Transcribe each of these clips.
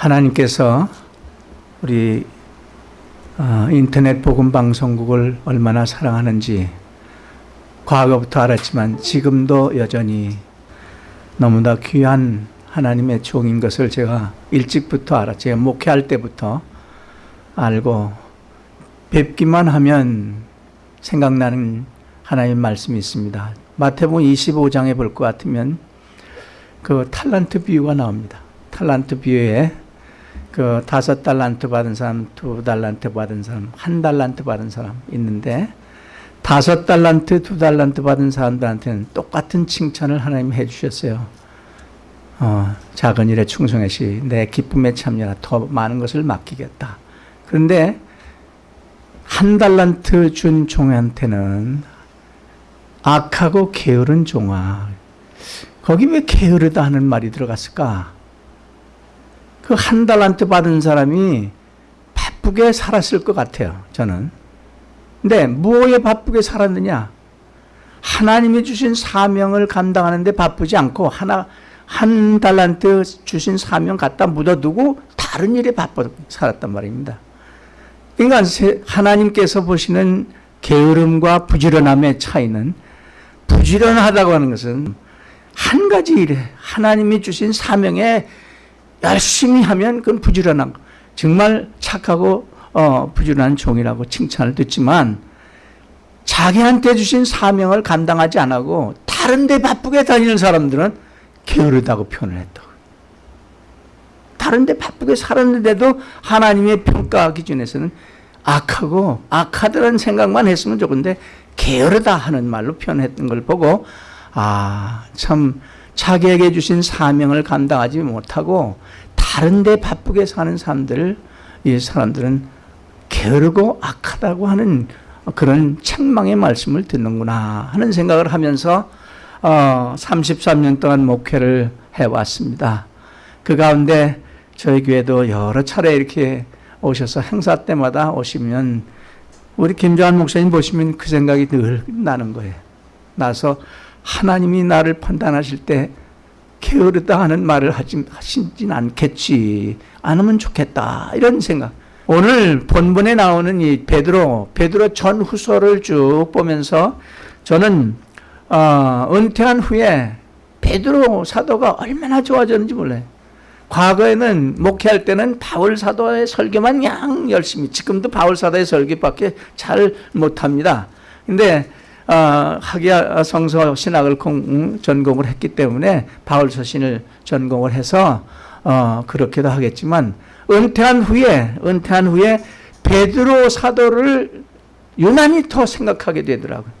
하나님께서 우리 어, 인터넷 복음 방송국을 얼마나 사랑하는지 과거부터 알았지만 지금도 여전히 너무나 귀한 하나님의 종인 것을 제가 일찍부터 알았죠. 목회할 때부터 알고 뵙기만 하면 생각나는 하나님 말씀이 있습니다. 마태복음 25장에 볼 것 같으면 그 탈란트 비유가 나옵니다. 탈란트 비유에 그 다섯 달란트 받은 사람, 두 달란트 받은 사람, 한 달란트 받은 사람 있는데 다섯 달란트, 두 달란트 받은 사람들한테는 똑같은 칭찬을 하나님 해주셨어요. 어, 작은 일에 충성해시 내 기쁨에 참여라 더 많은 것을 맡기겠다. 그런데 한 달란트 준 종한테는 악하고 게으른 종아 거기 왜 게으르다 하는 말이 들어갔을까? 그 한 달란트 받은 사람이 바쁘게 살았을 것 같아요. 저는. 근데 뭐에 바쁘게 살았느냐? 하나님이 주신 사명을 감당하는데 바쁘지 않고 하나 한 달란트 주신 사명 갖다 묻어두고 다른 일에 바빠 살았단 말입니다. 그러니까 하나님께서 보시는 게으름과 부지런함의 차이는 부지런하다고 하는 것은 한 가지 일에 하나님이 주신 사명에 열심히 하면 그건 부지런한 거. 정말 착하고 어, 부지런한 종이라고 칭찬을 듣지만 자기한테 주신 사명을 감당하지 않고 다른 데 바쁘게 다니는 사람들은 게으르다고 표현을 했다. 다른 데 바쁘게 살았는데도 하나님의 평가 기준에서는 악하고 악하다는 생각만 했으면 좋은데 게으르다 하는 말로 표현했던 걸 보고 아, 참 자기에게 주신 사명을 감당하지 못하고 다른 데 바쁘게 사는 사람들, 이 사람들은 게으르고 악하다고 하는 그런 책망의 말씀을 듣는구나 하는 생각을 하면서 어, 33년 동안 목회를 해왔습니다. 그 가운데 저희 교회도 여러 차례 이렇게 오셔서 행사 때마다 오시면 우리 김조한 목사님 보시면 그 생각이 늘 나는 거예요. 나서 하나님이 나를 판단하실 때 게으르다 하는 말을 하지, 하시진 않겠지. 않으면 좋겠다. 이런 생각. 오늘 본문에 나오는 이 베드로, 베드로 전 후서를 쭉 보면서 저는 어, 은퇴한 후에 베드로 사도가 얼마나 좋아졌는지 몰라요. 과거에는 목회할 때는 바울 사도의 설교만 양 열심히 지금도 바울 사도의 설교밖에 잘 못합니다. 근데 어, 학야 성서 신학을 공, 전공을 했기 때문에 바울 서신을 전공을 해서 어, 그렇게도 하겠지만 은퇴한 후에 은퇴한 후에 베드로 사도를 유난히 더 생각하게 되더라고요.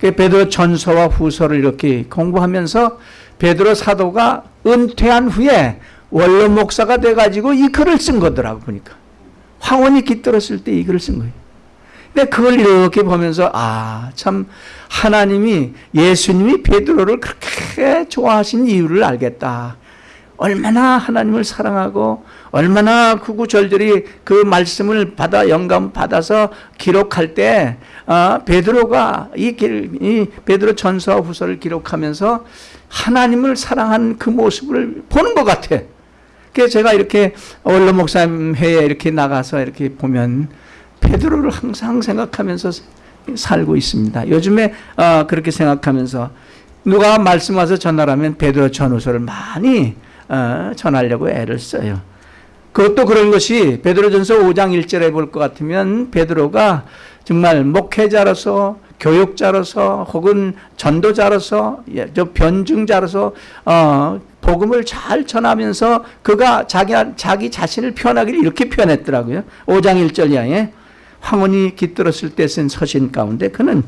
그 베드로 전서와 후서를 이렇게 공부하면서 베드로 사도가 은퇴한 후에 원로 목사가 돼가지고 이 글을 쓴 거더라고 보니까 황혼이 깃들었을 때 이 글을 쓴 거예요. 근데 그걸 이렇게 보면서 아 참 하나님이 예수님이 베드로를 그렇게 좋아하신 이유를 알겠다. 얼마나 하나님을 사랑하고 얼마나 구구절절히 그 말씀을 받아 영감 받아서 기록할 때 아, 베드로가 이, 이 베드로 전서 후서를 기록하면서 하나님을 사랑한 그 모습을 보는 것 같아. 그래서 제가 이렇게 원로 목사님 회에 이렇게 나가서 이렇게 보면 베드로를 항상 생각하면서 살고 있습니다. 요즘에 어, 그렇게 생각하면서 누가 말씀 와서 전하라면 베드로 전후서를 많이 어, 전하려고 애를 써요. 그것도 그런 것이 베드로전서 5장 1절에 볼 것 같으면 베드로가 정말 목회자로서 교육자로서 혹은 전도자로서 예, 저 변증자로서 어, 복음을 잘 전하면서 그가 자기 자기 자신을 표현하기를 이렇게 표현했더라고요. 5장 1절 이하에 황혼이 깃들었을 때 쓴 서신 가운데 그는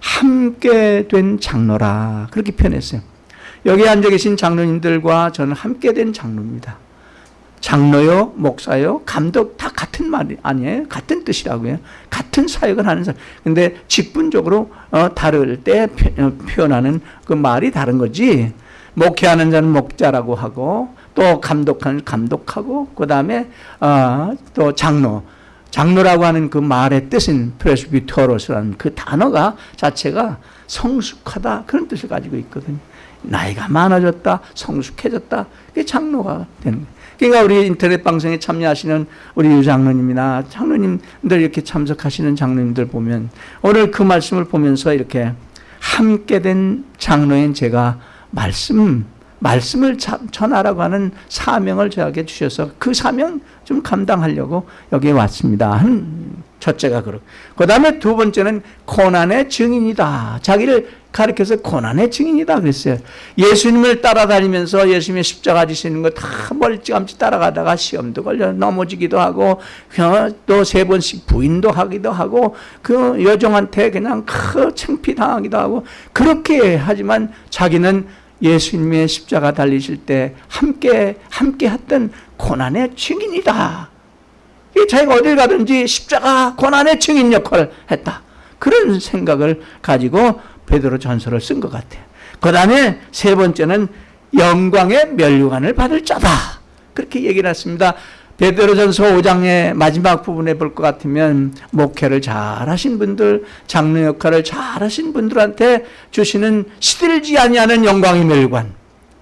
함께 된 장로라 그렇게 표현했어요. 여기 앉아 계신 장로님들과 저는 함께 된 장로입니다. 장로요, 목사요, 감독 다 같은 말이 아니에요. 같은 뜻이라고요. 같은 사역을 하는 사람. 근데 직분적으로 어, 다를 때 어, 표현하는 그 말이 다른 거지. 목회하는 자는 목자라고 하고 또 감독하는 감독하고 그 다음에 어, 또 장로. 장로라고 하는 그 말의 뜻은 프레스비토로스라는 그 단어가 자체가 성숙하다 그런 뜻을 가지고 있거든요. 나이가 많아졌다, 성숙해졌다. 그게 장로가 되는 거예요. 그러니까 우리 인터넷 방송에 참여하시는 우리 유장로님이나 장로님들 이렇게 참석하시는 장로님들 보면 오늘 그 말씀을 보면서 이렇게 함께 된 장로인 제가 말씀 말씀을 전하라고 하는 사명을 저에게 주셔서 그 사명 좀 감당하려고 여기에 왔습니다. 첫째가 그렇고 그 다음에 두 번째는 고난의 증인이다. 자기를 가르켜서 고난의 증인이다 그랬어요. 예수님을 따라다니면서 예수님의 십자가 지시는 거 다 멀찌감치 따라가다가 시험도 걸려 넘어지기도 하고 또 세 번씩 부인도 하기도 하고 그 여종한테 그냥 크 창피당하기도 하고 그렇게 하지만 자기는 예수님의 십자가 달리실 때 함께 함께 했던 고난의 증인이다. 자기가 어딜 가든지 십자가 고난의 증인 역할을 했다. 그런 생각을 가지고 베드로 전서를 쓴 것 같아요. 그 다음에 세 번째는 영광의 멸류관을 받을 자다. 그렇게 얘기를 했습니다. 베드로전서 5장의 마지막 부분에 볼 것 같으면 목회를 잘 하신 분들, 장로 역할을 잘 하신 분들한테 주시는 시들지 아니하는 영광의 멸관.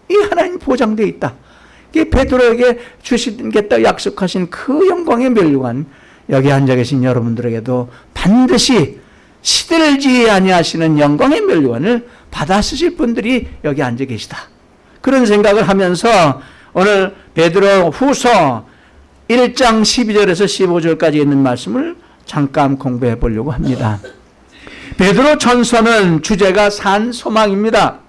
이 하나님 보장되어 있다. 이 베드로에게 주시겠다 약속하신 그 영광의 멸관. 여기 앉아 계신 여러분들에게도 반드시 시들지 아니하시는 영광의 멸관을 받아 쓰실 분들이 여기 앉아 계시다. 그런 생각을 하면서 오늘 베드로 후서 1장 12절에서 15절까지 있는 말씀을 잠깐 공부해 보려고 합니다. 베드로 전서는 주제가 산 소망입니다.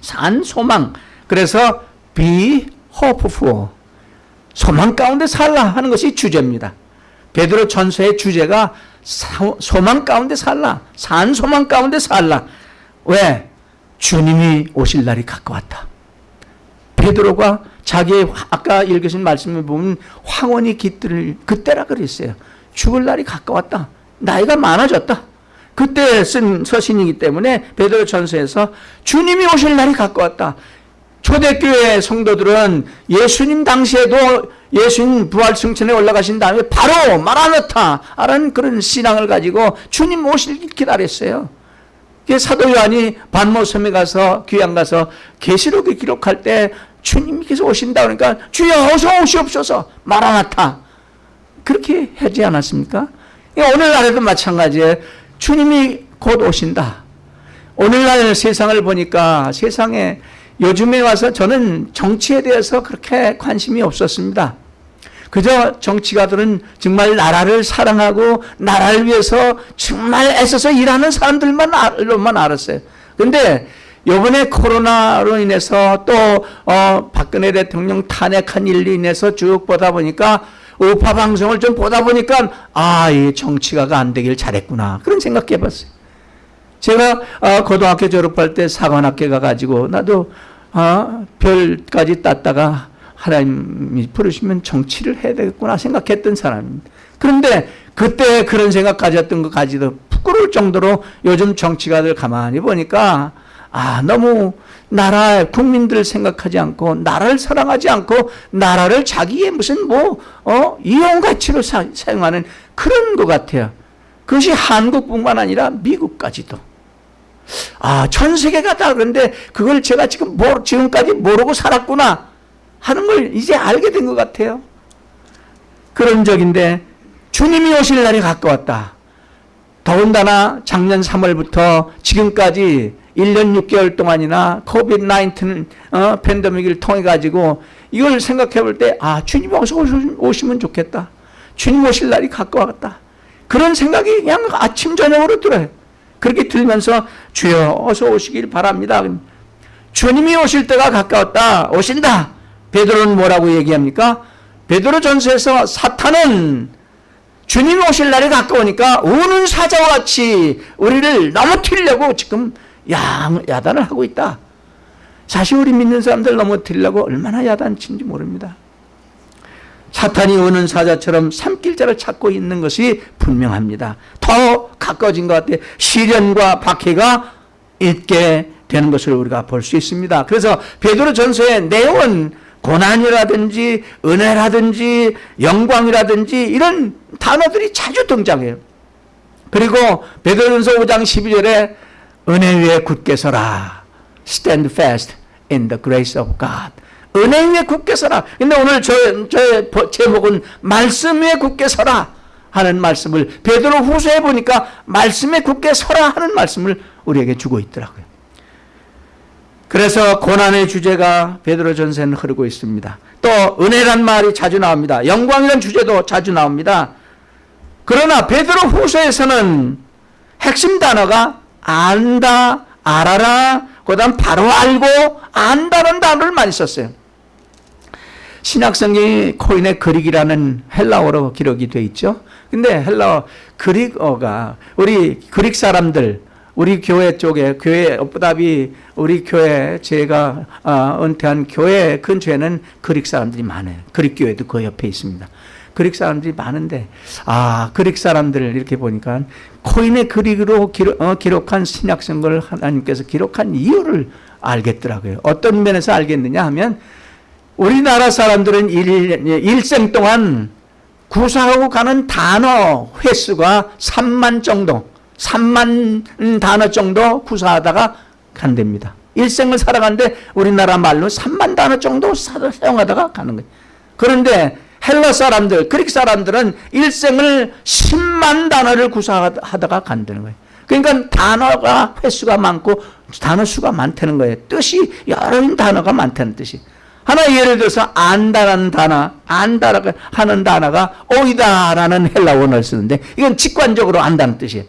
산 소망. 그래서 be hopeful. 소망 가운데 살라 하는 것이 주제입니다. 베드로 전서의 주제가 소망 가운데 살라. 산 소망 가운데 살라. 왜? 주님이 오실 날이 가까웠다. 베드로가 자기의 아까 읽으신 말씀을 보면 황혼이 깃들 그때라 그랬어요. 죽을 날이 가까웠다. 나이가 많아졌다. 그때 쓴 서신이기 때문에 베드로 전서에서 주님이 오실 날이 가까웠다. 초대교회 성도들은 예수님 당시에도 예수님 부활 승천에 올라가신 다음에 바로 마라나타라는 그런 신앙을 가지고 주님 오실 기다렸어요. 사도 요한이 반모섬에 가서 귀양 가서 계시록을 기록할 때 주님께서 오신다 그러니까 주여 어서 오시옵소서 마라나타 그렇게 하지 않았습니까? 오늘날에도 마찬가지예요. 주님이 곧 오신다. 오늘날 세상을 보니까 세상에 요즘에 와서 저는 정치에 대해서 그렇게 관심이 없었습니다. 그저 정치가들은 정말 나라를 사랑하고 나라를 위해서 정말 애써서 일하는 사람들만 알았어요. 근데 요번에 코로나로 인해서 또, 어, 박근혜 대통령 탄핵한 일로 인해서 쭉 보다 보니까 우파 방송을 좀 보다 보니까 아, 이 정치가가 안 되길 잘했구나. 그런 생각해 봤어요. 제가 어, 고등학교 졸업할 때 사관학교 가가지고 나도 어, 별까지 땄다가 하나님이 부르시면 정치를 해야 되겠구나 생각했던 사람입니다. 그런데 그때 그런 생각 가졌던 거 가지도 부끄러울 정도로 요즘 정치가들 가만히 보니까 아, 너무 나라, 국민들을 생각하지 않고, 나라를 사랑하지 않고, 나라를 자기의 무슨 뭐, 어, 이용 가치로 사, 사용하는 그런 것 같아요. 그것이 한국뿐만 아니라 미국까지도. 아, 전 세계가 다 그런데 그걸 제가 지금 모, 지금까지 모르고 살았구나 하는 걸 이제 알게 된 것 같아요. 그런 적인데, 주님이 오실 날이 가까웠다. 더군다나 작년 3월부터 지금까지 1년 6개월 동안이나 코비드 19 어, 팬데믹을 통해 가지고 이걸 생각해 볼 때 아, 주님 어서 오시면 좋겠다. 주님 오실 날이 가까웠다. 그런 생각이 그냥 아침 저녁으로 들어요. 그렇게 들면서 주여 어서 오시길 바랍니다. 주님이 오실 때가 가까웠다. 오신다. 베드로는 뭐라고 얘기합니까? 베드로 전서에서 사탄은 주님 오실 날이 가까우니까 우는 사자와 같이 우리를 넘어뜨리려고 지금 야, 야단을 하고 있다. 사실 우리 믿는 사람들 넘어뜨리려고 얼마나 야단친지 모릅니다. 사탄이 오는 사자처럼 삼킬자를 찾고 있는 것이 분명합니다. 더 가까워진 것 같아요. 시련과 박해가 있게 되는 것을 우리가 볼 수 있습니다. 그래서 베드로 전서의 내용은 고난이라든지 은혜라든지 영광이라든지 이런 단어들이 자주 등장해요. 그리고 베드로전서 5장 12절에 은혜 위에 굳게 서라. stand fast in the grace of God. 은혜 위에 굳게 서라. 근데 오늘 저, 저 제목은 말씀 위에 굳게 서라 하는 말씀을 베드로 후서에 보니까 말씀에 굳게 서라 하는 말씀을 우리에게 주고 있더라고요. 그래서 고난의 주제가 베드로 전서에는 흐르고 있습니다. 또 은혜란 말이 자주 나옵니다. 영광이란 주제도 자주 나옵니다. 그러나 베드로 후서에서는 핵심 단어가 안다, 알아라, 그 다음 바로 알고 안다는 단어를 많이 썼어요. 신약성경이 코인의 그릭이라는 헬라어로 기록이 되어 있죠. 근데 헬라어 그릭어가 우리 그릭 사람들 우리 교회 쪽에 교회 업부답이 우리 교회 제가 어, 은퇴한 교회 근처에는 Greek 사람들이 많아요. Greek 교회도 그 옆에 있습니다. Greek 사람들이 많은데 아 Greek 사람들을 이렇게 보니까 Koine Greek으로 기록, 어, 기록한 신약성경을 하나님께서 기록한 이유를 알겠더라고요. 어떤 면에서 알겠느냐 하면 우리나라 사람들은 일, 일생 동안 구사하고 가는 단어 횟수가 3만 정도, 3만 단어 정도 구사하다가 간답니다. 일생을 살아가는데 우리나라 말로 3만 단어 정도 사용하다가 가는 거예요. 그런데 헬라 사람들, 그릭 사람들은 일생을 10만 단어를 구사하다가 간다는 거예요. 그러니까 단어가 횟수가 많고 단어 수가 많다는 거예요. 뜻이 여러 단어가 많다는 뜻이. 하나 예를 들어서 안다라는 단어, 안다라고 하는 단어가 오이다라는 헬라 원어를 쓰는데 이건 직관적으로 안다는 뜻이에요.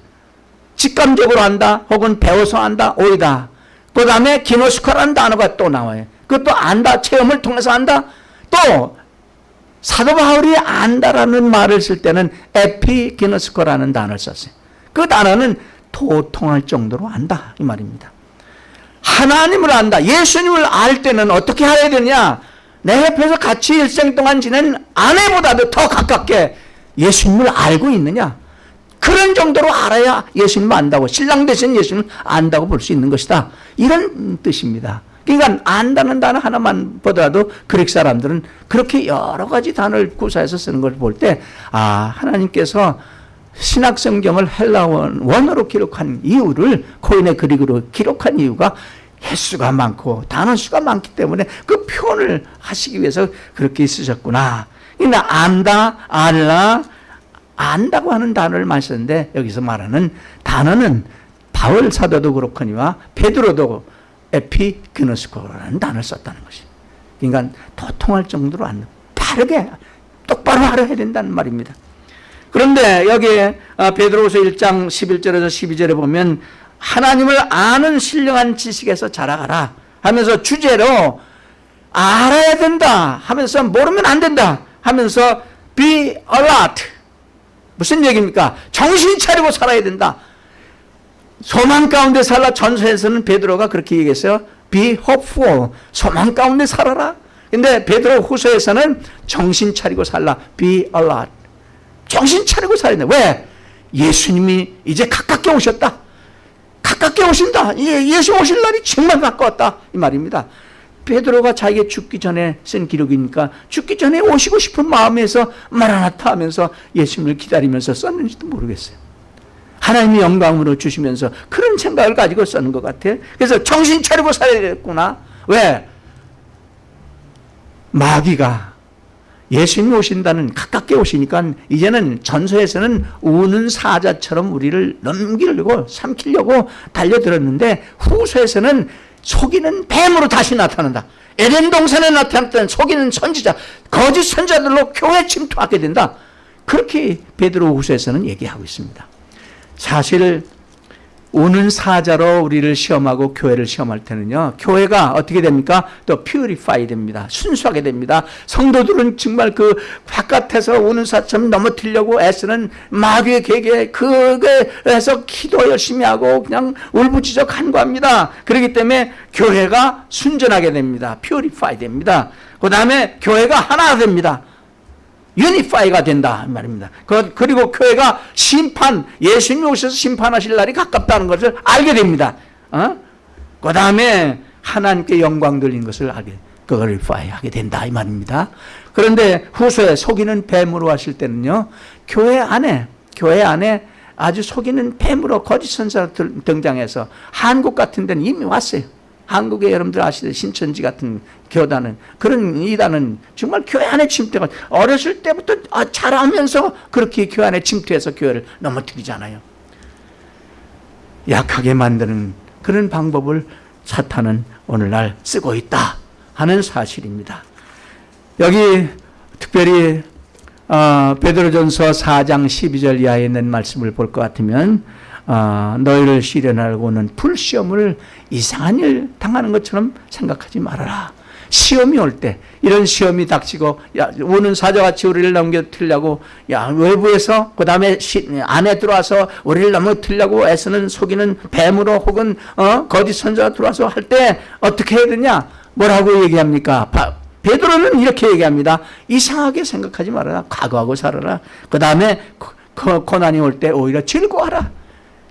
직감적으로 안다 혹은 배워서 안다 오이다. 그 다음에 기노스코라는 단어가 또 나와요. 그것도 안다 체험을 통해서 안다. 또 사도 바울이 안다라는 말을 쓸 때는 에피기노스코라는 단어를 썼어요. 그 단어는 도통할 정도로 안다 이 말입니다. 하나님을 안다. 예수님을 알 때는 어떻게 해야 되냐? 내 옆에서 같이 일생 동안 지낸 아내보다도 더 가깝게 예수님을 알고 있느냐? 그런 정도로 알아야 예수님을 안다고 신랑 대신 예수님을 안다고 볼 수 있는 것이다. 이런 뜻입니다. 그러니까 안다는 단어 하나만 보더라도 그릭 사람들은 그렇게 여러 가지 단어를 구사해서 쓰는 걸 볼 때 아, 하나님께서 신학 성경을 헬라 원어로 기록한 이유를 코인의 그릭으로 기록한 이유가 횟수가 많고 단어 수가 많기 때문에 그 표현을 하시기 위해서 그렇게 쓰셨구나. 그러니까 안다, 알라, 안다고 하는 단어를 썼는데 여기서 말하는 단어는 바울 사도도 그렇거니와 베드로도 에피그노스코라는 단어를 썼다는 것이. 그러니까 도통할 정도로 안 바르게 똑바로 알아야 된다는 말입니다. 그런데 여기 어, 베드로후서 1장 11절에서 12절에 보면 하나님을 아는 신령한 지식에서 자라가라 하면서 주제로 알아야 된다 하면서 모르면 안 된다 하면서 be alert 무슨 얘기입니까? 정신 차리고 살아야 된다. 소망 가운데 살라 전서에서는 베드로가 그렇게 얘기했어요. be hopeful 소망 가운데 살아라. 근데 베드로 후서에서는 정신 차리고 살라 be alert 정신 차리고 살아야 돼. 왜? 예수님이 이제 가깝게 오셨다. 가깝게 오신다. 예수 오실 날이 정말 가까웠다. 이 말입니다. 베드로가 자기가 죽기 전에 쓴 기록이니까 죽기 전에 오시고 싶은 마음에서 마라나타 하면서 예수님을 기다리면서 썼는지도 모르겠어요. 하나님이 영광으로 주시면서 그런 생각을 가지고 썼는 것 같아요. 그래서 정신 차리고 살아야겠구나. 왜? 마귀가 예수님 오신다는 가깝게 오시니까 이제는 전서에서는 우는 사자처럼 우리를 넘기려고 삼키려고 달려들었는데 후서에서는 속이는 뱀으로 다시 나타난다. 에덴 동산에 나타났던 속이는 선지자, 거짓 선자들로 교회 침투하게 된다. 그렇게 베드로 후서에서는 얘기하고 있습니다. 사실 우는 사자로 우리를 시험하고 교회를 시험할 때는요. 교회가 어떻게 됩니까? 또 퓨리파이 됩니다. 순수하게 됩니다. 성도들은 정말 그 바깥에서 우는 사처럼 넘어뜨려고 애쓰는 마귀의 계계 그게에서 기도 열심히 하고 그냥 울부짖어 간구합니다. 그렇기 때문에 교회가 순전하게 됩니다. 퓨리파이 됩니다. 그 다음에 교회가 하나 됩니다. 유니파이가 된다 말입니다. 그, 그리고 교회가 심판 예수님 오셔서 심판하실 날이 가깝다는 것을 알게 됩니다. 어? 그 다음에 하나님께 영광 돌린 것을 알게 글리파이 하게 된다 이 말입니다. 그런데 후소에 속이는 뱀으로 하실 때는요. 교회 안에 교회 안에 아주 속이는 뱀으로 거짓 선사 등장해서 한국 같은 데는 이미 왔어요. 한국에 여러분들 아시듯이 신천지 같은 교단은 그런 이단은 정말 교회 안에 침투가 어렸을 때부터 아, 잘하면서 그렇게 교회 안에 침투해서 교회를 넘어뜨리잖아요. 약하게 만드는 그런 방법을 사탄은 오늘날 쓰고 있다 하는 사실입니다. 여기 특별히 어, 베드로전서 4장 12절 이하에 있는 말씀을 볼 것 같으면 어, 너희를 시련하고는 불시험을 이상한 일 당하는 것처럼 생각하지 말아라. 시험이 올 때 이런 시험이 닥치고 야, 우는 사자같이 우리를 넘겨뜨리려고 야 외부에서 그 다음에 안에 들어와서 우리를 넘어뜨리려고 애쓰는 속이는 뱀으로 혹은 어, 거짓 선자가 들어와서 할 때 어떻게 해야 되냐 뭐라고 얘기합니까? 바, 베드로는 이렇게 얘기합니다. 이상하게 생각하지 말아라. 각오하고 살아라. 그 다음에 고난이 올 때 오히려 즐거워하라.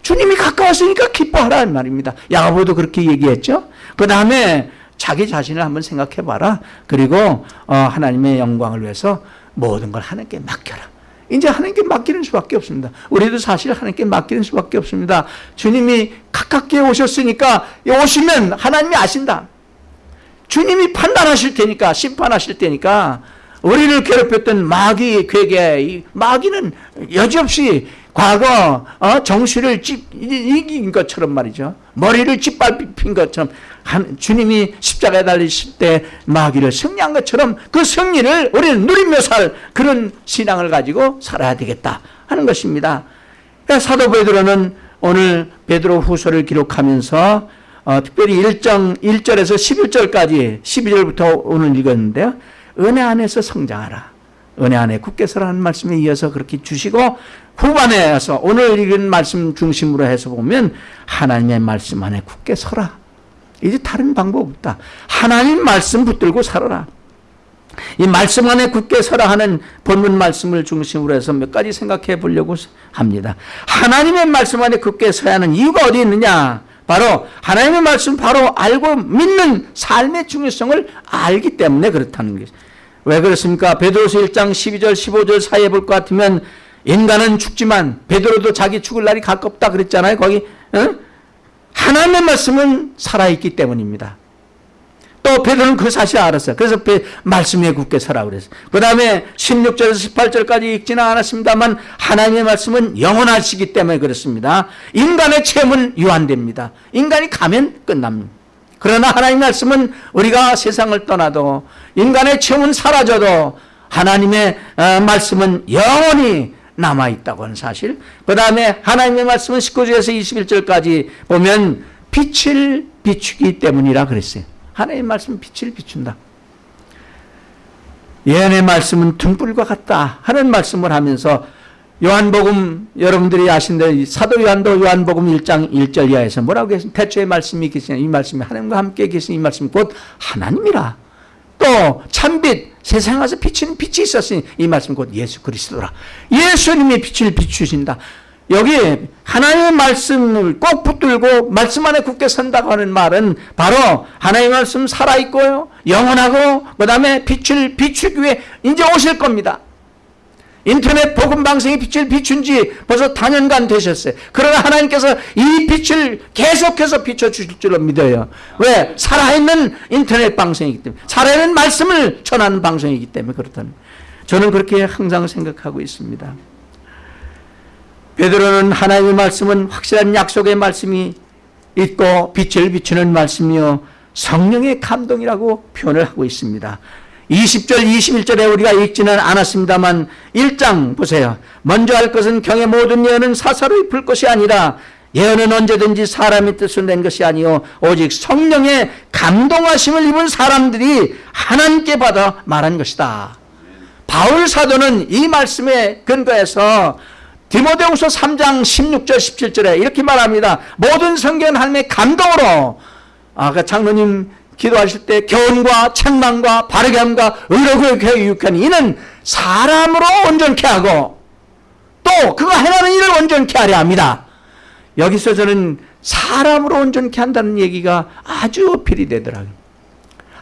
주님이 가까웠으니까 기뻐하라 말입니다. 야고보도 그렇게 얘기했죠. 그 다음에 자기 자신을 한번 생각해 봐라. 그리고 어, 하나님의 영광을 위해서 모든 걸 하나님께 맡겨라. 이제 하나님께 맡기는 수밖에 없습니다. 우리도 사실 하나님께 맡기는 수밖에 없습니다. 주님이 가깝게 오셨으니까 오시면 하나님이 아신다. 주님이 판단하실 테니까 심판하실 테니까 우리를 괴롭혔던 마귀 괴계 마귀는 여지없이 과거 어, 정수를 찝, 이긴 것처럼 말이죠. 머리를 짓밟힌 것처럼 한, 주님이 십자가에 달리실 때 마귀를 승리한 것처럼 그 승리를 우리는 누리며 살 그런 신앙을 가지고 살아야 되겠다 하는 것입니다. 그러니까 사도 베드로는 오늘 베드로 후서를 기록하면서 어, 특별히 1장 1절에서 11절까지 12절부터 오늘 읽었는데요. 은혜 안에서 성장하라. 은혜 안에 굳게 서라는 말씀에 이어서 그렇게 주시고 후반에 와서 오늘 읽은 말씀 중심으로 해서 보면 하나님의 말씀 안에 굳게 서라. 이제 다른 방법 없다. 하나님 말씀 붙들고 살아라. 이 말씀 안에 굳게 서라 하는 본문 말씀을 중심으로 해서 몇 가지 생각해 보려고 합니다. 하나님의 말씀 안에 굳게 서야 하는 이유가 어디 있느냐? 바로 하나님의 말씀 바로 알고 믿는 삶의 중요성을 알기 때문에 그렇다는 것이죠. 왜 그렇습니까? 베드로서 1장 12절 15절 사이에 볼 것 같으면 인간은 죽지만 베드로도 자기 죽을 날이 가깝다 그랬잖아요. 거기 어? 하나님의 말씀은 살아있기 때문입니다. 또 베드로는 그 사실을 알았어요. 그래서 말씀에 굳게 서라 그랬어요. 그 다음에 16절에서 18절까지 읽지는 않았습니다만 하나님의 말씀은 영원하시기 때문에 그렇습니다. 인간의 체험은 유한됩니다. 인간이 가면 끝납니다. 그러나 하나님 말씀은 우리가 세상을 떠나도 인간의 체험은 사라져도 하나님의 어, 말씀은 영원히 남아있다고 하는 사실. 그 다음에 하나님의 말씀은 19절에서 21절까지 보면 빛을 비추기 때문이라 그랬어요. 하나님의 말씀은 빛을 비춘다. 예언의 말씀은 등불과 같다 하는 말씀을 하면서 요한복음 여러분들이 아신 대로 사도 요한도 요한복음 1장 1절 이하에서 뭐라고 했습니까? 태초에 말씀이 계시냐 이 말씀이 하나님과 함께 계신 이 말씀 곧 하나님이라 또 참빛 세상에 와서 비치는 빛이 있었으니 이 말씀 곧 예수 그리스도라. 예수님이 빛을 비추신다. 여기 하나님의 말씀을 꼭 붙들고 말씀 안에 굳게 선다고 하는 말은 바로 하나님의 말씀 살아있고요. 영원하고 그 다음에 빛을 비추기 위해 이제 오실 겁니다 인터넷 복음 방송이 빛을 비춘 지 벌써 단연간 되셨어요. 그러나 하나님께서 이 빛을 계속해서 비춰 주실 줄로 믿어요. 왜? 살아있는 인터넷 방송이기 때문에. 살아있는 말씀을 전하는 방송이기 때문에 그렇다는. 저는 그렇게 항상 생각하고 있습니다. 베드로는 하나님의 말씀은 확실한 약속의 말씀이 있고 빛을 비추는 말씀이요 성령의 감동이라고 표현을 하고 있습니다. 20절 21절에 우리가 읽지는 않았습니다만 1장 보세요. 먼저 할 것은 경의 모든 예언은 사사로 입을 것이 아니라 예언은 언제든지 사람의 뜻을 낸 것이 아니요 오직 성령의 감동하심을 입은 사람들이 하나님께 받아 말한 것이다. 바울 사도는 이 말씀에 근거해서 디모데후서 3장 16절 17절에 이렇게 말합니다. 모든 성경은 하나님의 감동으로 아까 장로님 기도하실 때 교훈과 책망과 바르게 함과 의로 교육하니 이는 사람으로 온전케 하고 또 그가 행하는 일을 온전케 하려 합니다. 여기서 저는 사람으로 온전케 한다는 얘기가 아주 필이 되더라고요.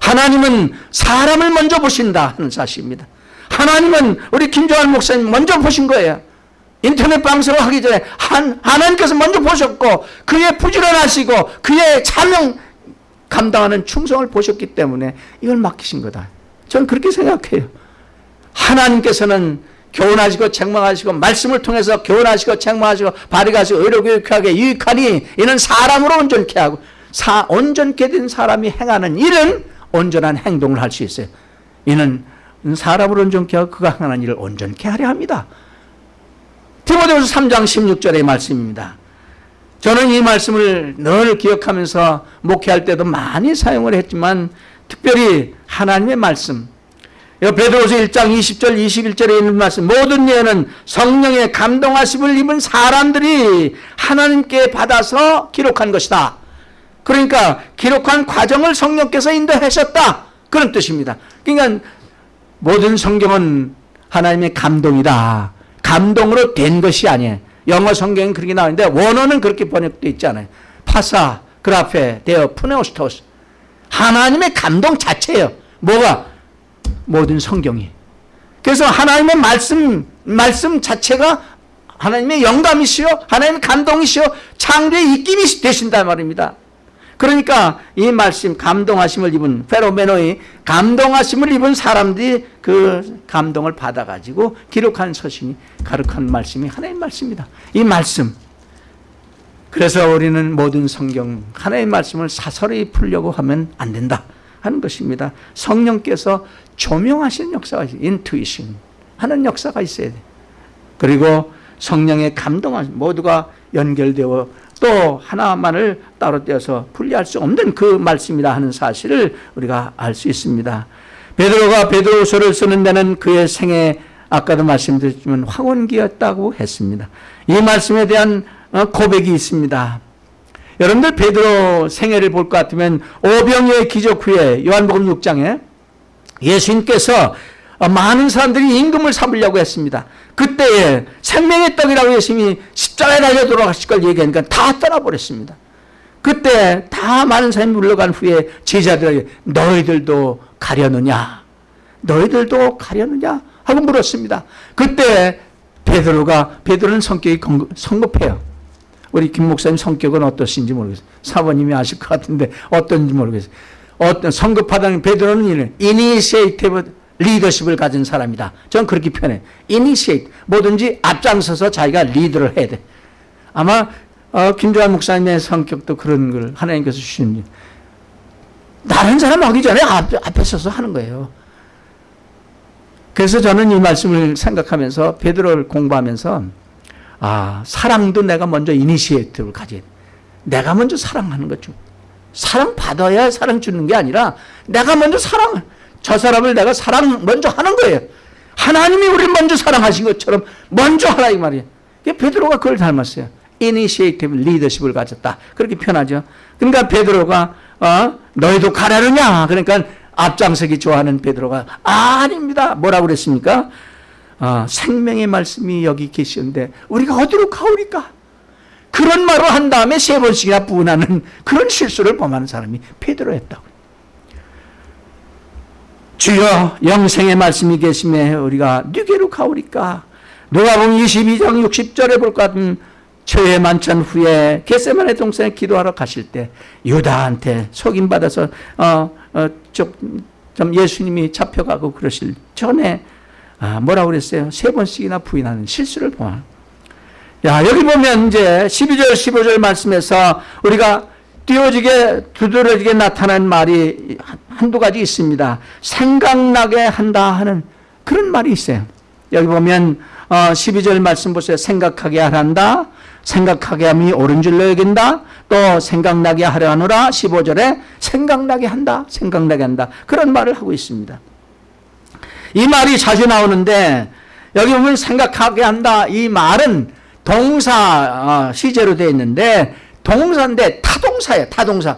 하나님은 사람을 먼저 보신다 하는 사실입니다. 하나님은 우리 김종환 목사님 먼저 보신 거예요. 인터넷 방송을 하기 전에 한, 하나님께서 먼저 보셨고 그의 부지런하시고 그의 차명 감당하는 충성을 보셨기 때문에 이걸 맡기신 거다. 저는 그렇게 생각해요. 하나님께서는 교훈하시고 책망하시고 말씀을 통해서 교훈하시고 책망하시고 발휘하시고 의료교육하게 유익하니 이는 사람으로 온전케 하고 사, 온전케 된 사람이 행하는 일은 온전한 행동을 할 수 있어요. 이는 사람으로 온전케 하고 그가 행하는 일을 온전케 하려 합니다. 디모데후서 3장 16절의 말씀입니다. 저는 이 말씀을 늘 기억하면서 목회할 때도 많이 사용을 했지만 특별히 하나님의 말씀 베드로서 1장 20절 21절에 있는 말씀 모든 예는 성령의 감동하심을 입은 사람들이 하나님께 받아서 기록한 것이다. 그러니까 기록한 과정을 성령께서 인도하셨다. 그런 뜻입니다. 그러니까 모든 성경은 하나님의 감동이다. 감동으로 된 것이 아니에요. 영어 성경은 그렇게 나오는데 원어는 그렇게 번역되어 있잖아요. 파사, 그라페, 데어, 푸네오스토스. 하나님의 감동 자체예요. 뭐가? 모든 성경이. 그래서 하나님의 말씀, 말씀 자체가 하나님의 영감이시요, 하나님의 감동이시요, 창조의 입김이 되신다 말입니다. 그러니까 이 말씀 감동하심을 입은 페로메노의 감동하심을 입은 사람들이 그 감동을 받아가지고 기록한 서신이 가르한 말씀이 하나의 말씀입니다. 이 말씀 그래서 우리는 모든 성경 하나의 말씀을 사설히 풀려고 하면 안 된다 하는 것입니다. 성령께서 조명하시는 역사가 있어요. 인투이션 하는 역사가 있어야 돼. 그리고 성령의 감동한 모두가 연결되어 또 하나만을 따로 떼어서 분리할 수 없는 그 말씀이다 하는 사실을 우리가 알 수 있습니다. 베드로가 베드로서를 쓰는 데는 그의 생애 아까도 말씀드렸지만 황혼기였다고 했습니다. 이 말씀에 대한 어, 고백이 있습니다. 여러분들 베드로 생애를 볼 것 같으면 오병이의 기적 후에 요한복음 6장에 예수님께서 많은 사람들이 임금을 삼으려고 했습니다. 그때에 생명의 떡이라고 예수님이 십자가에 달려 돌아가실 걸 얘기하니까 다 떠나버렸습니다. 그때 다 많은 사람이 물러간 후에 제자들에게 너희들도 가려느냐? 너희들도 가려느냐? 하고 물었습니다. 그때 베드로가 베드로는 성격이 성급해요. 우리 김 목사님 성격은 어떠신지 모르겠어요. 사모님이 아실 것 같은데 어떤지 모르겠어요. 어떤 성급하다는 베드로는 initiative leadership을 가진 사람이다. 저는 그렇게 표현해. initiate. 뭐든지 앞장서서 자기가 리더를 해야 돼. 아마 어, 김조한 목사님의 성격도 그런 걸 하나님께서 주시는 다른 사람 하기 전에 앞, 앞에 서서 하는 거예요. 그래서 저는 이 말씀을 생각하면서 베드로를 공부하면서 아 사랑도 내가 먼저 initiate를 가져야 돼. 내가 먼저 사랑하는 거죠. 사랑 받아야 사랑 주는 게 아니라 내가 먼저 사랑 저 사람을 내가 사랑 먼저 하는 거예요. 하나님이 우리를 먼저 사랑하신 것처럼 먼저 하라 이 말이에요. 베드로가 그걸 닮았어요. initiative 리더십을 가졌다. 그렇게 표현하죠. 그러니까 베드로가 어, 너희도 가라느냐? 그러니까 앞장서기 좋아하는 베드로가 아, 닙니다 뭐라고 그랬습니까? 어, 생명의 말씀이 여기 계시는데 우리가 어디로 가오리까? 그런 말을 한 다음에 세 번씩이나 부은하는 그런 실수를 범하는 사람이 베드로였다고. 주여 영생의 말씀이 계심에 우리가 누게로 가오리까? 누가 보면 22장 60절에 볼 것 같은 최후의 만찬 후에 겟세만의 동산에 기도하러 가실 때 유다한테 속임받아서 어, 어, 좀, 좀 예수님이 잡혀가고 그러실 전에 아, 뭐라고 그랬어요? 세 번씩이나 부인하는 실수를 보아. 야, 여기 보면 이제 12절, 15절 말씀에서 우리가 띄워지게, 두드러지게 나타난 말이 한두 가지 있습니다. 생각나게 한다 하는 그런 말이 있어요. 여기 보면, 어, 12절 말씀 보세요. 생각하게 하란다. 생각하게 함이 옳은 줄로 여긴다. 또 생각나게 하려 하노라. 15절에 생각나게 한다. 생각나게 한다. 그런 말을 하고 있습니다. 이 말이 자주 나오는데, 여기 보면 생각하게 한다. 이 말은 동사 어, 시제로 되어 있는데 동사인데 타동사예요. 타동사.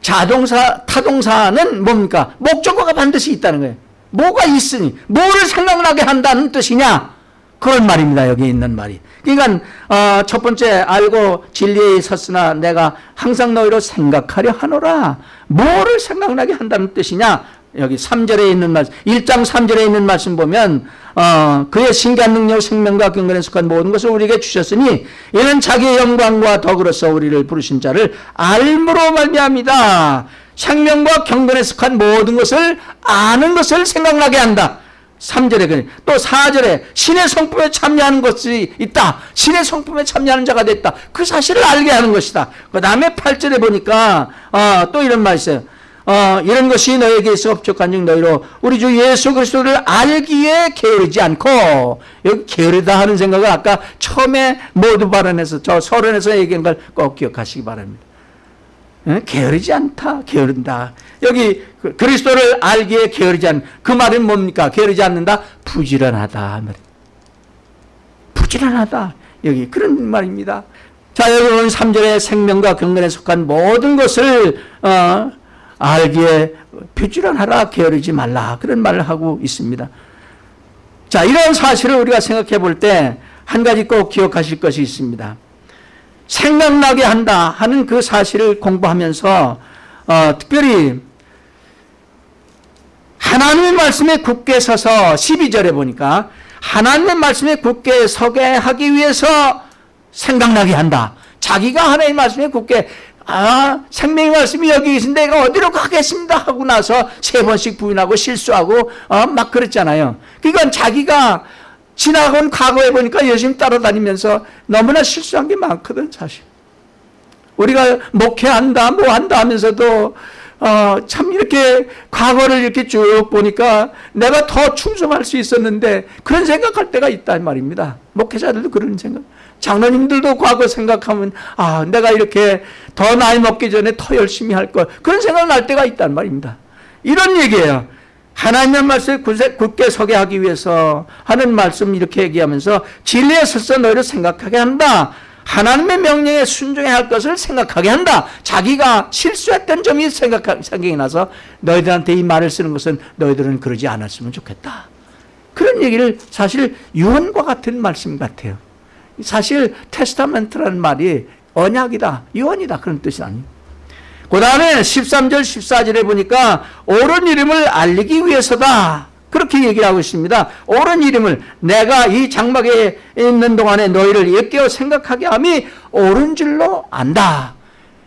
자동사, 타동사는 뭡니까? 목적어가 반드시 있다는 거예요. 뭐가 있으니 뭐를 생각나게 한다는 뜻이냐? 그런 말입니다. 여기 있는 말이. 그러니까 어, 첫 번째 알고 진리에 섰으나 내가 항상 너희로 생각하려 하노라. 뭐를 생각나게 한다는 뜻이냐? 여기 3절에 있는 말씀, 1장 3절에 있는 말씀 보면 어, 그의 신기한 능력, 생명과 경건에 속한 모든 것을 우리에게 주셨으니 이는 자기의 영광과 덕으로서 우리를 부르신 자를 알므로 말미암이다. 생명과 경건에 속한 모든 것을 아는 것을 생각나게 한다. 3절에 또 4절에 신의 성품에 참여하는 것이 있다. 신의 성품에 참여하는 자가 됐다. 그 사실을 알게 하는 것이다. 그 다음에 8절에 보니까 어, 또 이런 말이 있어요. 어, 이런 것이 너에게 있어 업적한 즉 너희로 우리 주 예수 그리스도를 알기에 게으르지 않고 여기 게으르다 하는 생각을 아까 처음에 모두 발언해서 저 서론에서 얘기한 걸 꼭 기억하시기 바랍니다. 예? 게으르지 않다. 게으른다. 여기 그 그리스도를 알기에 게으르지 않. 그 말은 뭡니까? 게으르지 않는다. 부지런하다. 부지런하다. 여기 그런 말입니다. 자, 보면 3절에 생명과 경건에 속한 모든 것을 어, 알기에 부지런하라. 게으르지 말라. 그런 말을 하고 있습니다. 자, 이런 사실을 우리가 생각해 볼 때 한 가지 꼭 기억하실 것이 있습니다. 생각나게 한다 하는 그 사실을 공부하면서 어, 특별히 하나님의 말씀에 굳게 서서 12절에 보니까 하나님의 말씀에 굳게 서게 하기 위해서 생각나게 한다. 자기가 하나님의 말씀에 굳게 아 생명의 말씀이 여기 계신데 내가 어디로 가겠습니다 하고 나서 세 번씩 부인하고 실수하고 어, 막 그랬잖아요. 그러니까 자기가 지나간 과거에 보니까 열심히 따라다니면서 너무나 실수한 게 많거든 사실. 우리가 목회한다 뭐 한다 하면서도 어, 참 이렇게 과거를 이렇게 쭉 보니까 내가 더 충성할 수 있었는데 그런 생각할 때가 있단 말입니다. 목회자들도 그런 생각. 장로님들도 과거 생각하면 아 내가 이렇게 더 나이 먹기 전에 더 열심히 할 걸 그런 생각 날 때가 있단 말입니다. 이런 얘기예요. 하나님의 말씀을 굳게 서게 하기 위해서 하는 말씀 이렇게 얘기하면서 진리에 서서 너희를 생각하게 한다. 하나님의 명령에 순종해야 할 것을 생각하게 한다. 자기가 실수했던 점이 생각, 생각이 나서 너희들한테 이 말을 쓰는 것은 너희들은 그러지 않았으면 좋겠다. 그런 얘기를 사실 유언과 같은 말씀 같아요. 사실 testament라는 말이 언약이다, 유언이다 그런 뜻이 아니에요. 그 다음에 13절, 14절에 보니까 옳은 이름을 알리기 위해서다. 그렇게 얘기하고 있습니다. 옳은 이름을 내가 이 장막에 있는 동안에 너희를 일깨워 생각하게 함이 옳은 줄로 안다.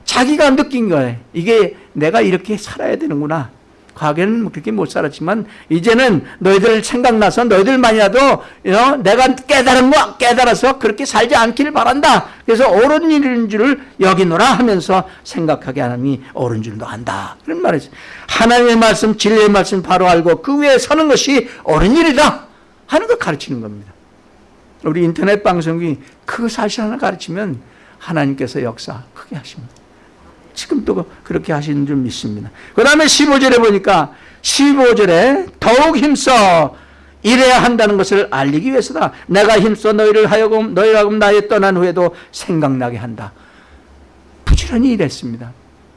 자기가 느낀 거예요. 이게 내가 이렇게 살아야 되는구나. 과거에는 그렇게 못 살았지만 이제는 너희들 생각나서 너희들만이라도 어, 내가 깨달은 거 깨달아서 그렇게 살지 않기를 바란다. 그래서 옳은 일인 줄을 여기노라 하면서 생각하게 하나님이 옳은 줄도 안다. 그런 말이죠. 하나님의 말씀, 진리의 말씀 바로 알고 그 위에 서는 것이 옳은 일이다 하는 걸 가르치는 겁니다. 우리 인터넷 방송이 그 사실 하나 가르치면 하나님께서 역사 크게 하십니다. 지금도 그렇게 하시는 줄 믿습니다. 그 다음에 15절에 보니까 15절에 더욱 힘써 일해야 한다는 것을 알리기 위해서다. 내가 힘써 너희를 하여금 너희가 나의 떠난 후에도 생각나게 한다. 부지런히 일했습니다.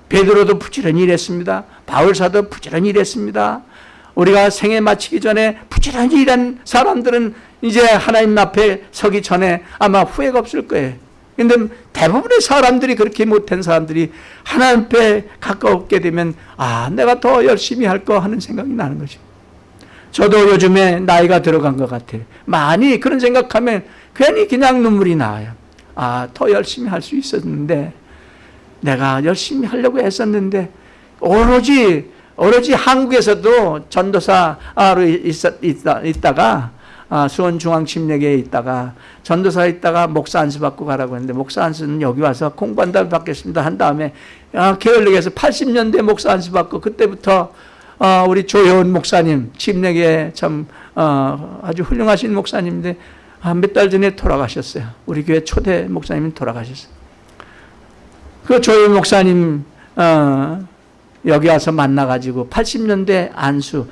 베드로도 부지런히 일했습니다. 바울사도 부지런히 일했습니다. 우리가 생애 마치기 전에 부지런히 일한 사람들은 이제 하나님 앞에 서기 전에 아마 후회가 없을 거예요. 근데 대부분의 사람들이 그렇게 못한 사람들이 하나님 앞에 가까웠게 되면 아 내가 더 열심히 할 거 하는 생각이 나는 거죠. 저도 요즘에 나이가 들어간 것 같아요. 많이 그런 생각하면 괜히 그냥 눈물이 나와요. 아 더 열심히 할 수 있었는데 내가 열심히 하려고 했었는데 오로지 오로지 한국에서도 전도사로 있다, 있다가 아, 수원중앙침례교에 있다가 전도사에 있다가 목사 안수 받고 가라고 했는데 목사 안수는 여기 와서 공부한다고 받겠습니다 한 다음에 아, 게을리게서 80년대 목사 안수 받고 그때부터 어, 우리 조효은 목사님 침례교에 참 어, 아주 훌륭하신 목사님인데 아, 몇달 전에 돌아가셨어요. 우리 교회 초대 목사님이 돌아가셨어요. 그 조효은 목사님 어, 여기 와서 만나가지고 80년대 안수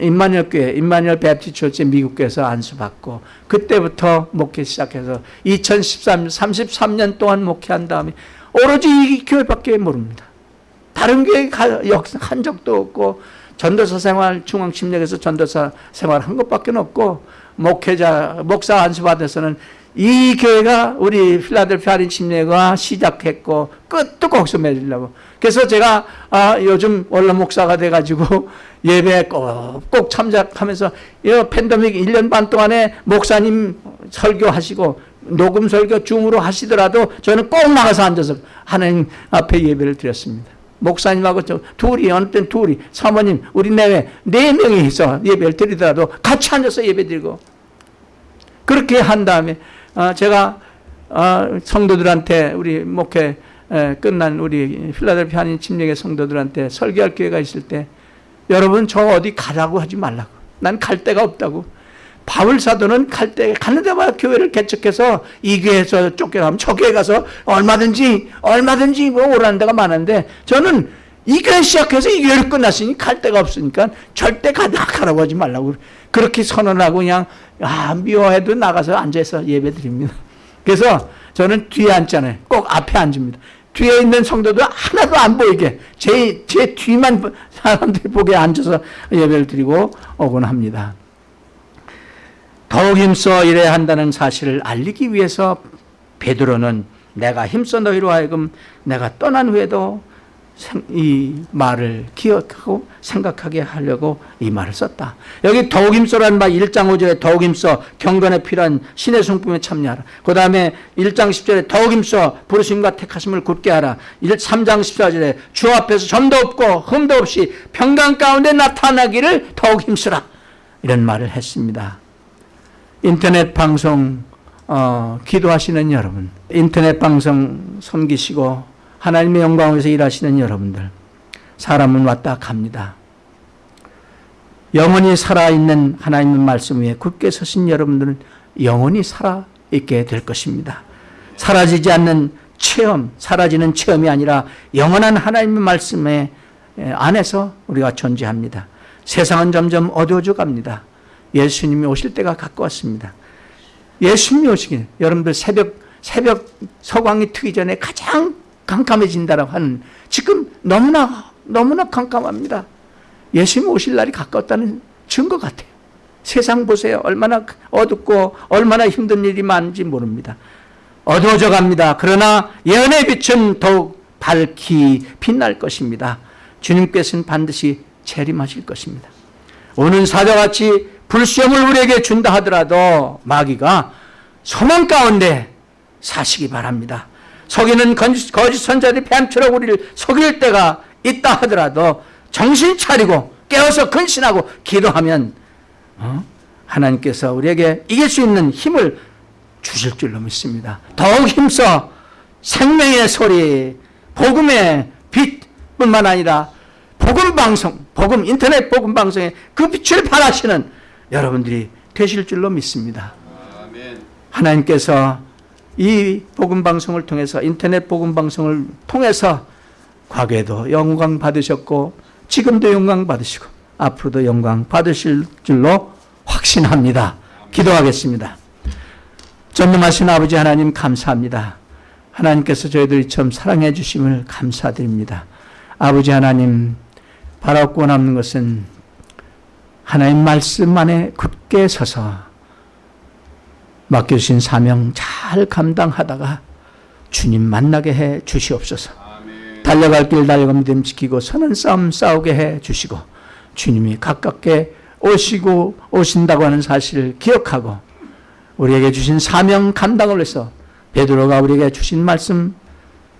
임마누엘 교회, 임마누엘 베프티처치 미국 교회에서 안수받고 그때부터 목회 시작해서 2013, 33년 동안 목회한 다음에 오로지 이 교회밖에 모릅니다. 다른 교회 한 적도 없고 전도사 생활 중앙침략에서 전도사 생활 한 것밖에 없고 목회자 목사 안수받아서는 이 교회가 우리 필라델피아 할인 침례가 시작했고 끝도 거기서 맺으려고. 그래서 제가 아, 요즘 원로 목사가 돼가지고 예배 꼭, 꼭 참작하면서 이 팬데믹 1년 반 동안에 목사님 설교하시고 녹음 설교 줌으로 하시더라도 저는 꼭 나가서 앉아서 하나님 앞에 예배를 드렸습니다. 목사님하고 저 둘이 어느 땐 둘이 사모님 우리 내외 네 명이서 예배를 드리더라도 같이 앉아서 예배 드리고 그렇게 한 다음에 어, 제가 어, 성도들한테 우리 목회 에, 끝난 우리 필라델피아 한인 침례의 성도들한테 설교할 기회가 있을 때 여러분 저 어디 가라고 하지 말라고 난 갈 데가 없다고 바울 사도는 갈 때 가는 데마다 교회를 개척해서 이 교회에서 쫓겨가면 저 교회 가서 얼마든지 얼마든지 뭐 오라는 데가 많은데 저는 이 교회 시작해서 이 교회를 끝났으니 갈 데가 없으니까 절대 가, 가라고 하지 말라고 그렇게 선언하고 그냥 아 미워해도 나가서 앉아서 예배 드립니다. 그래서 저는 뒤에 앉잖아요. 꼭 앞에 앉습니다. 뒤에 있는 성도도 하나도 안 보이게 제, 제 뒤만 사람들이 보게 앉아서 예배를 드리고 오곤 합니다. 더욱 힘써 일해야 한다는 사실을 알리기 위해서 베드로는 내가 힘써 너희로 하여금 내가 떠난 후에도 이 말을 기억하고 생각하게 하려고 이 말을 썼다. 여기 더욱 힘써라는 말 1장 5절에 더욱 힘써 경건에 필요한 신의 성품에 참여하라. 그 다음에 1장 10절에 더욱 힘써 부르심과 택하심을 굳게 하라. 3장 14절에 주 앞에서 점도 없고 흠도 없이 평강 가운데 나타나기를 더욱 힘쓰라. 이런 말을 했습니다. 인터넷 방송 어, 기도하시는 여러분, 인터넷 방송 섬기시고 하나님의 영광에서 일하시는 여러분들, 사람은 왔다 갑니다. 영원히 살아있는 하나님의 말씀 위에 굳게 서신 여러분들은 영원히 살아있게 될 것입니다. 사라지지 않는 체험, 사라지는 체험이 아니라 영원한 하나님의 말씀에 안에서 우리가 존재합니다. 세상은 점점 어두워져 갑니다. 예수님이 오실 때가 가까웠습니다. 예수님이 오시길 여러분들 새벽 새벽 서광이 트기 전에 가장 깜깜해진다라고 하는 지금 너무나 너무나 깜깜합니다. 예수님 오실 날이 가까웠다는 증거 같아요. 세상 보세요. 얼마나 어둡고 얼마나 힘든 일이 많은지 모릅니다. 어두워져 갑니다. 그러나 예언의 빛은 더욱 밝히 빛날 것입니다. 주님께서는 반드시 재림하실 것입니다. 오는 사자같이 불시험을 우리에게 준다 하더라도 마귀가 소망 가운데 사시기 바랍니다. 속이는 거짓 선자들이 뱀처럼 우리를 속일 때가 있다 하더라도 정신 차리고 깨어서 근신하고 기도하면 어? 하나님께서 우리에게 이길 수 있는 힘을 주실 줄로 믿습니다. 더욱 힘써 생명의 소리, 복음의 빛뿐만 아니라 복음 방송, 복음 인터넷 복음 방송에 그 빛을 발하시는 여러분들이 되실 줄로 믿습니다. 하나님께서 이 복음 방송을 통해서 인터넷 복음 방송을 통해서 과거에도 영광 받으셨고 지금도 영광 받으시고 앞으로도 영광 받으실 줄로 확신합니다. 기도하겠습니다. 전능하신 아버지 하나님 감사합니다. 하나님께서 저희들처럼 사랑해 주심을 감사드립니다. 아버지 하나님 바라고 남는 것은 하나님 말씀 안에 굳게 서서 맡겨주신 사명 잘 감당하다가 주님 만나게 해 주시옵소서. 달려갈 길 달려감됨 지키고 선한 싸움 싸우게 해 주시고 주님이 가깝게 오시고 오신다고 하는 사실을 기억하고 우리에게 주신 사명 감당을 해서 베드로가 우리에게 주신 말씀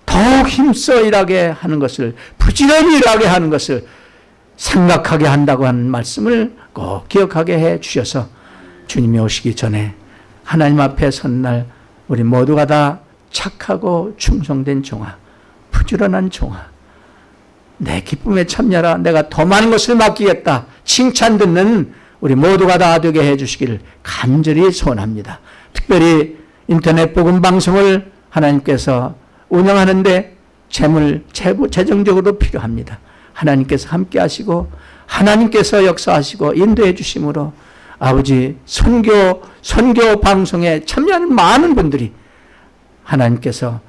더욱 힘써 일하게 하는 것을 부지런히 일하게 하는 것을 생각하게 한다고 하는 말씀을 꼭 기억하게 해 주셔서 주님이 오시기 전에 하나님 앞에 선 날 우리 모두가 다 착하고 충성된 종아, 부지런한 종아, 내 기쁨에 참여라. 내가 더 많은 것을 맡기겠다. 칭찬 듣는 우리 모두가 다 되게 해주시기를 간절히 소원합니다. 특별히 인터넷 복음 방송을 하나님께서 운영하는데 재물, 재정적으로 필요합니다. 하나님께서 함께 하시고 하나님께서 역사하시고 인도해 주심으로 아버지 선교 선교 방송에 참여하는 많은 분들이 하나님께서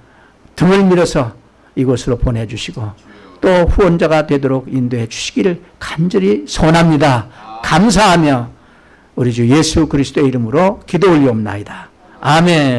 등을 밀어서 이곳으로 보내주시고 또 후원자가 되도록 인도해 주시기를 간절히 소원합니다. 감사하며 우리 주 예수 그리스도의 이름으로 기도 올리옵나이다. 아멘.